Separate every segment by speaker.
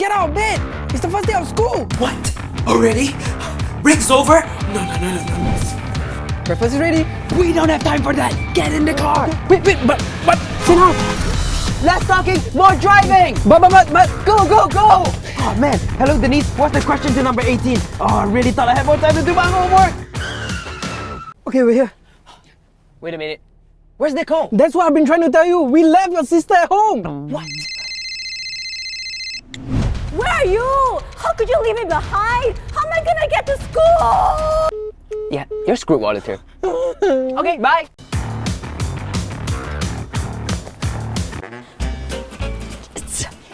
Speaker 1: Get out of bed! It's the first day of school!
Speaker 2: What? Already? Break's over? No, no, no, no, no.
Speaker 1: Breakfast is ready. We don't have time for that. Get in the car. Wait, wait, but, but, sit down. Less talking, more driving. But, but, but, but, go, go, go. Oh man, hello Denise. What's the question to number 18? Oh, I really thought I had more time to do my homework. Okay, we're here.
Speaker 3: Wait a minute. Where's Nicole?
Speaker 1: That's what I've been trying to tell you. We left your sister at home.
Speaker 3: What?
Speaker 4: Where are you? How could you leave me behind? How am I gonna get to school?
Speaker 3: Yeah, you're screwed, auditor. okay, bye.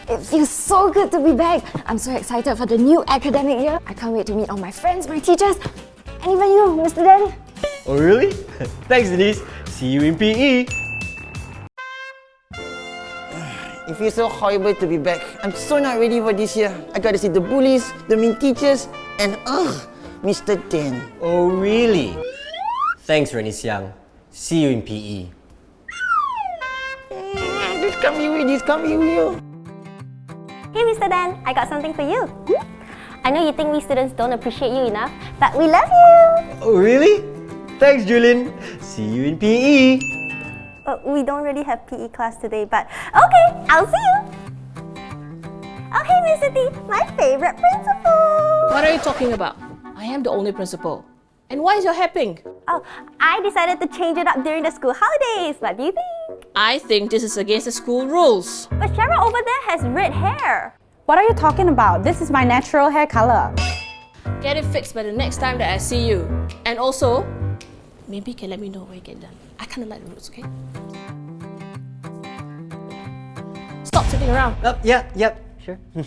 Speaker 5: It feels so good to be back. I'm so excited for the new academic year. I can't wait to meet all my friends, my teachers, and even you, Mr. Dan.
Speaker 6: Oh really? Thanks Denise. See you in PE.
Speaker 7: It feels so horrible to be back. I'm so not ready for this year. I gotta see the bullies, the mean teachers, and ugh, Mr. Dan.
Speaker 6: Oh really? Thanks Rennie Siang. See you in PE.
Speaker 7: Just come you, just come you, you.
Speaker 4: Hey, Mr. Dan, I got something for you. I know you think we students don't appreciate you enough, but we love you.
Speaker 6: Oh really? Thanks Julin. See you in PE.
Speaker 4: Uh, we don't really have PE class today, but okay, I'll see you. Oh, hey, Mr. T, my favorite principal.
Speaker 8: What are you talking about? I am the only principal. And why is your hair pink?
Speaker 4: Oh, I decided to change it up during the school holidays. What do you think?
Speaker 8: I think this is against the school rules.
Speaker 4: But Cheryl over there has red hair.
Speaker 9: What are you talking about? This is my natural hair color.
Speaker 8: Get it fixed by the next time that I see you. And also, maybe you can let me know when you get done. I kind of like the roots, okay? Stop sitting around.
Speaker 6: Yep, yeah, yep, sure.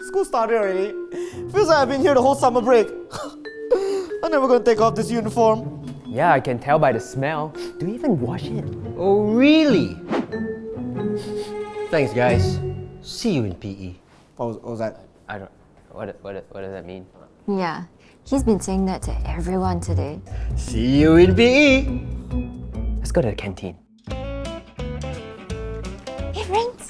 Speaker 10: School started already. Feels like I've been here the whole summer break. I'm never gonna take off this uniform.
Speaker 3: Yeah, I can tell by the smell. Do you even wash it?
Speaker 6: oh really? Thanks guys. See you in PE.
Speaker 10: What was, what was that?
Speaker 3: I don't. What, what, what does that mean?
Speaker 5: Yeah, he's been saying that to everyone today.
Speaker 6: See you in PE.
Speaker 3: Let's go to the canteen.
Speaker 5: Hey, friends!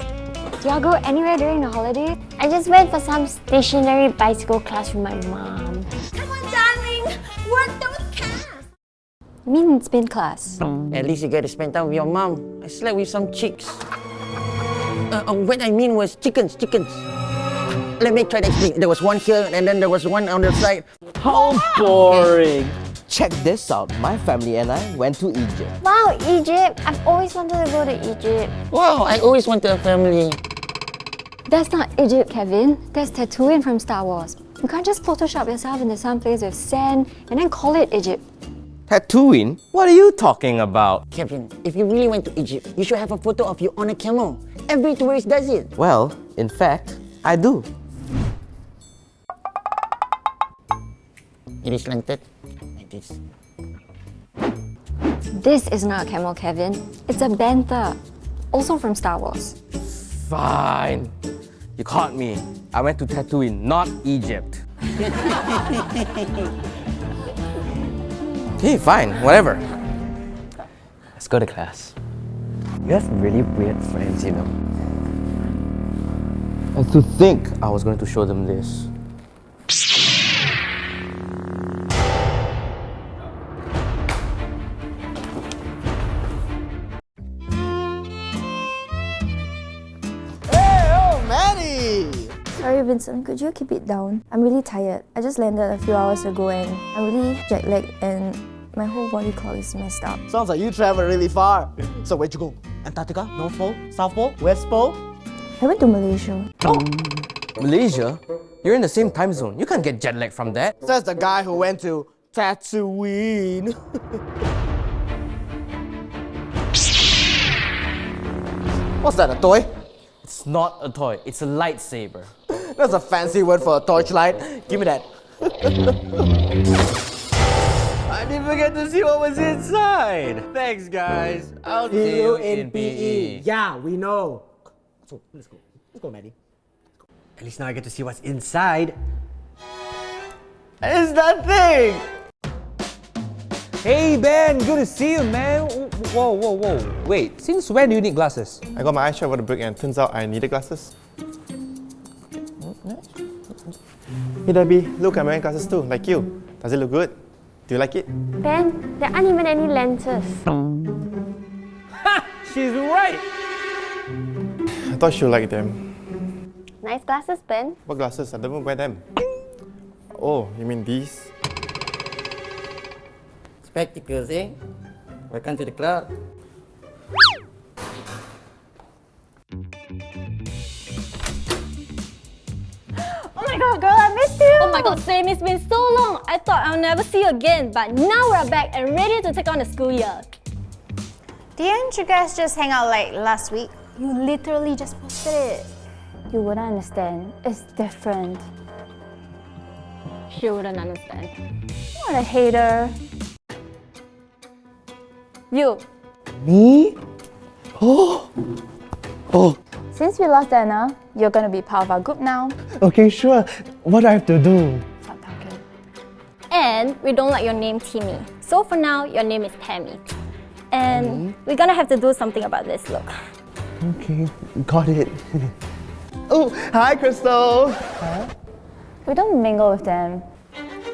Speaker 5: Do y'all go anywhere during the holidays? I just went for some stationary bicycle class with my mom.
Speaker 4: Come on, darling. Work those calves.
Speaker 5: You mean spin class?
Speaker 7: At least you get to spend time with your mom. I slept with some chicks. Uh, uh, what I mean was chickens, chickens. Let me try to explain. There was one here, and then there was one on the side.
Speaker 1: How boring. Check this out. My family and I went to Egypt.
Speaker 5: Wow, Egypt! I've always wanted to go to Egypt.
Speaker 7: Wow, I always wanted a family.
Speaker 5: That's not Egypt, Kevin. That's Tatooine from Star Wars. You can't just Photoshop yourself into some place with sand and then call it Egypt.
Speaker 1: Tatooine? What are you talking about?
Speaker 7: Kevin, if you really went to Egypt, you should have a photo of you on a camel. Every tourist does it.
Speaker 1: Well, in fact, I do.
Speaker 7: It is slanted like this.
Speaker 5: This is not a camel, Kevin. It's a bantha. Also from Star Wars.
Speaker 1: Fine. You caught me. I went to Tatooine, not Egypt. okay, fine, whatever.
Speaker 3: Let's go to class. You have really weird friends, you know.
Speaker 1: And to think I was going to show them this.
Speaker 5: Vincent, could you keep it down? I'm really tired. I just landed a few hours ago and I'm really jet lagged and my whole body clock is messed up.
Speaker 10: Sounds like you traveled really far. So where'd you go? Antarctica? North Pole? South Pole? West Pole?
Speaker 5: I went to Malaysia.
Speaker 1: Malaysia? You're in the same time zone. You can't get jet lag from that.
Speaker 10: Says the guy who went to Tatooine. What's that, a toy?
Speaker 1: It's not a toy, it's a lightsaber.
Speaker 10: That's a fancy word for a torchlight. Give me that.
Speaker 6: I didn't even get to see what was inside. Thanks guys. I'll see you in PE.
Speaker 10: Yeah, we know. So, let's go. Let's go, Maddie.
Speaker 6: At least now I get to see what's inside. It's that thing!
Speaker 11: Hey Ben, good to see you man. Whoa, whoa, whoa. Wait, since when do you need glasses?
Speaker 12: I got my eyes checked over the break and turns out I needed glasses.
Speaker 10: Hey Debbie, look, I'm wearing glasses too, like you. Does it look good? Do you like it?
Speaker 12: Ben, there aren't even any lenses. Ha!
Speaker 13: She's right!
Speaker 10: I thought she'll like them.
Speaker 12: Nice glasses, Ben.
Speaker 10: What glasses? I don't wear them. Oh, you mean these?
Speaker 7: Spectacles, eh? Welcome to the club.
Speaker 14: God,
Speaker 15: same. It's been so long. I thought I'll never see you again, but now we're back and ready to take on the school year.
Speaker 14: Didn't you guys just hang out like last week?
Speaker 15: You literally just posted it.
Speaker 14: You wouldn't understand. It's different.
Speaker 15: She wouldn't understand.
Speaker 14: What a hater.
Speaker 15: You.
Speaker 13: Me? Oh! Oh,
Speaker 14: Since we lost Anna, you're gonna be part of our group now.
Speaker 13: okay, sure. What do I have to do?
Speaker 14: Stop talking.
Speaker 15: And we don't like your name Timmy. So for now, your name is Tammy. And we're gonna have to do something about this look.
Speaker 13: Okay, got it. oh, hi, Crystal.
Speaker 14: We don't mingle with them.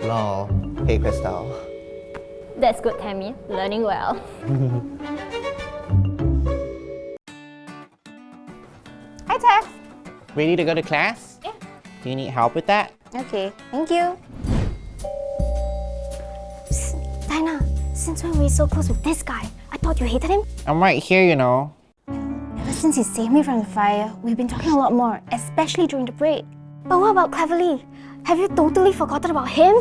Speaker 13: Lol. Hey, Crystal.
Speaker 15: That's good, Tammy. Learning well.
Speaker 7: Ready to go to class?
Speaker 14: Yeah.
Speaker 7: Do you need help with that?
Speaker 14: Okay, thank you.
Speaker 12: Dinah, since when were you so close with this guy? I thought you hated him.
Speaker 7: I'm right here, you know.
Speaker 12: Ever since he saved me from the fire, we've been talking a lot more, especially during the break. But what about Cleverly? Have you totally forgotten about him?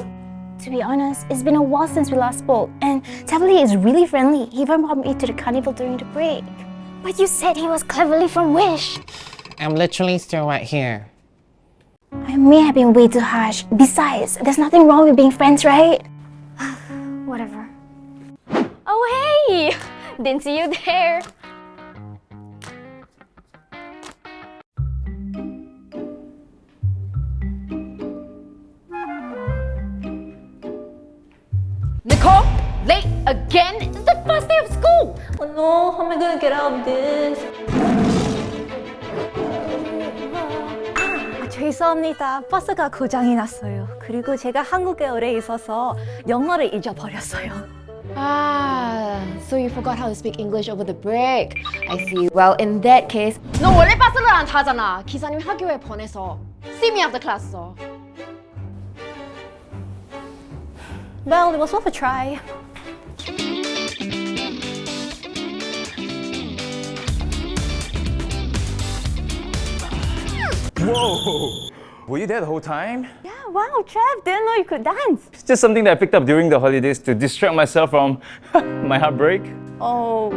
Speaker 12: To be honest, it's been a while since we last spoke, and Cleverly is really friendly. He even brought me to the carnival during the break. But you said he was Cleverly from Wish.
Speaker 7: I'm literally still right here.
Speaker 12: I may have been way too harsh. Besides, there's nothing wrong with being friends, right? Whatever.
Speaker 15: Oh, hey! Didn't see you there. Nicole, late again? It's the first day of school. Oh no, how am I gonna get out of this?
Speaker 14: 죄송합니다. 버스가 고장이 났어요. 그리고 제가 한국에 오래 있어서 영어를 잊어버렸어요.
Speaker 16: Ah, so you forgot how to speak English over the break. I see. Well, in that case,
Speaker 15: 너 원래 버스를 안 타잖아. 기사님 학교에 보내서 see me after class. 어.
Speaker 14: Well, it was worth a try.
Speaker 17: Whoa! Were you there the whole time?
Speaker 14: Yeah, wow, Trev, didn't know you could dance.
Speaker 17: It's just something that I picked up during the holidays to distract myself from my heartbreak.
Speaker 14: Oh,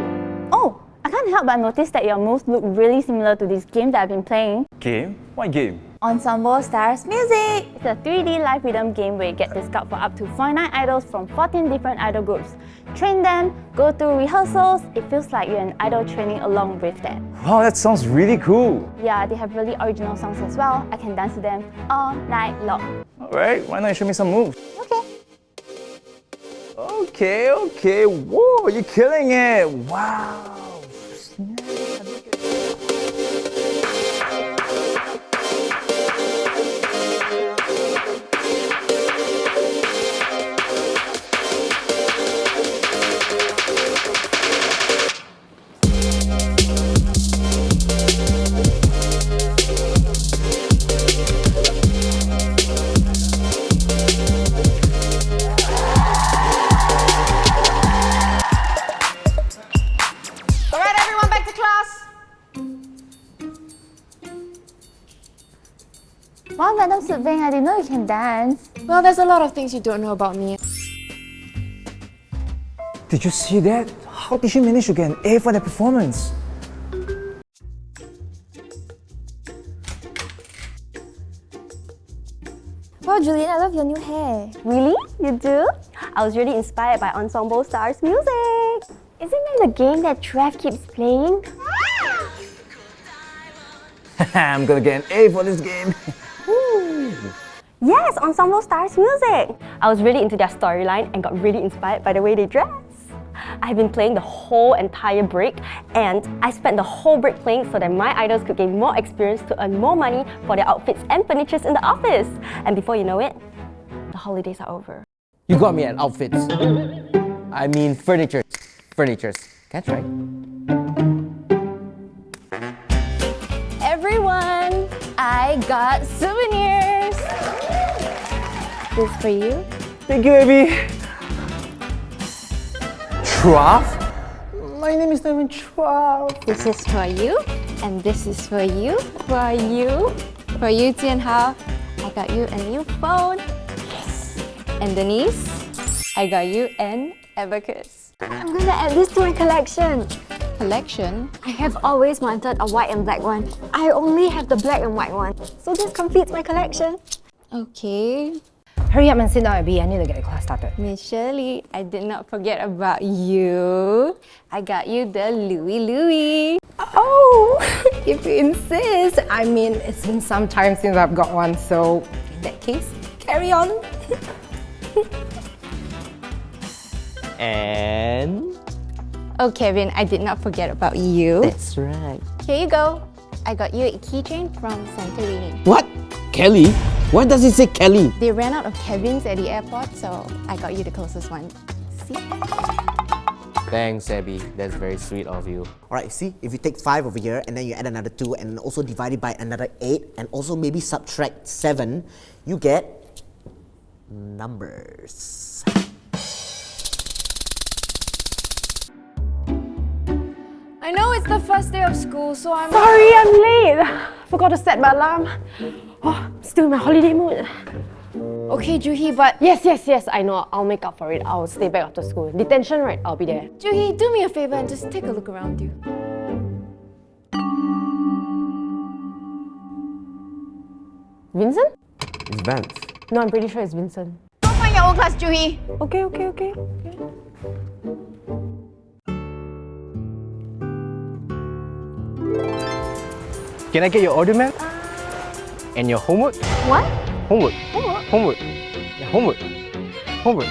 Speaker 14: oh, I can't help but notice that your moves look really similar to this game that I've been playing.
Speaker 17: Game? What game?
Speaker 14: Ensemble Stars Music! It's a 3D live rhythm game where you get to scout for up to 49 idols from 14 different idol groups. Train them, go through rehearsals, it feels like you're an idol training along with them.
Speaker 17: Wow, that sounds really cool.
Speaker 14: Yeah, they have really original songs as well. I can dance to them all night long.
Speaker 17: Alright, why not you show me some moves?
Speaker 14: Okay.
Speaker 17: Okay, okay. Whoa, you're killing it. Wow.
Speaker 14: You can dance.
Speaker 16: well, there's a lot of things you don't know about me.
Speaker 13: Did you see that? How did she manage to get an A for that performance?
Speaker 12: Wow, Juliet, I love your new hair.
Speaker 4: Really? You do? I was really inspired by Ensemble Stars music. Isn't that the game that Trev keeps playing?
Speaker 17: I'm gonna get an A for this game.
Speaker 4: Yes, Ensemble Stars music. I was really into their storyline and got really inspired by the way they dress. I've been playing the whole entire break and I spent the whole break playing so that my idols could gain more experience to earn more money for their outfits and furnitures in the office. And before you know it, the holidays are over.
Speaker 1: You got me at outfits. I mean furniture. Furnitures. That's right.
Speaker 18: Everyone, I got souvenirs. This for you.
Speaker 19: Thank you, Abby. Trav? My name is not even Trav.
Speaker 16: This is for you, and this is for you, for you, for you, Tianhao. I got you a new phone. Yes. And Denise, I got you an abacus. I'm gonna add this to my collection. Collection? I have always wanted a white and black one. I only have the black and white one, so this completes my collection. Okay.
Speaker 20: Hurry up and sit down, Abby. I need to get the class started.
Speaker 16: Miss Shirley, I did not forget about you. I got you the Louis Louis.
Speaker 20: Oh, if you insist. I mean, it's been some time since I've got one, so in that case, carry on.
Speaker 21: And...
Speaker 16: Oh, Kevin, I did not forget about you.
Speaker 21: That's right.
Speaker 16: Here you go. I got you a keychain from Santorini.
Speaker 1: What? Kelly? Why does it say Kelly?
Speaker 16: They ran out of cabins at the airport, so I got you the closest one. See?
Speaker 21: Thanks, Abby. That's very sweet of you.
Speaker 22: Alright, see, if you take 5 over here and then you add another 2 and also divide it by another 8 and also maybe subtract 7, you get numbers.
Speaker 20: I know it's the first day of school, so I'm...
Speaker 18: Sorry, I'm late. Forgot to set my alarm. Oh, still in my holiday mood.
Speaker 20: Okay, Juhi, but...
Speaker 18: Yes, yes, yes, I know. I'll make up for it. I'll stay back after school. Detention, right? I'll be there.
Speaker 20: Juhi, do me a favor and just take a look around you.
Speaker 18: Vincent?
Speaker 21: It's Vance.
Speaker 18: No, I'm pretty sure it's Vincent.
Speaker 20: Go find your own class, Juhi.
Speaker 18: Okay, okay, okay.
Speaker 19: Can I get your order, ma'am? And your homework?
Speaker 18: What?
Speaker 19: Homework.
Speaker 18: Homework?
Speaker 19: Homework. Yeah, homework. Homework.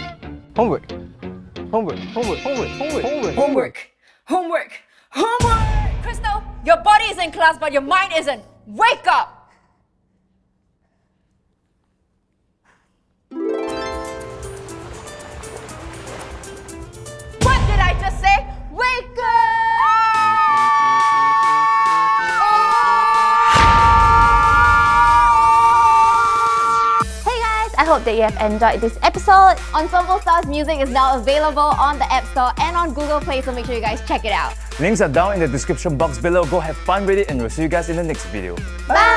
Speaker 19: Homework. Homework. Homework. Homework. Homework. Homework.
Speaker 8: Homework. Homework. Homework! Crystal, your body is in class, but your mind isn't. Wake up!
Speaker 18: Hope that you have enjoyed this episode. Ensemble Stars music is now available on the App Store and on Google Play, so make sure you guys check it out.
Speaker 17: Links are down in the description box below. Go have fun with it and we'll see you guys in the next video.
Speaker 18: Bye!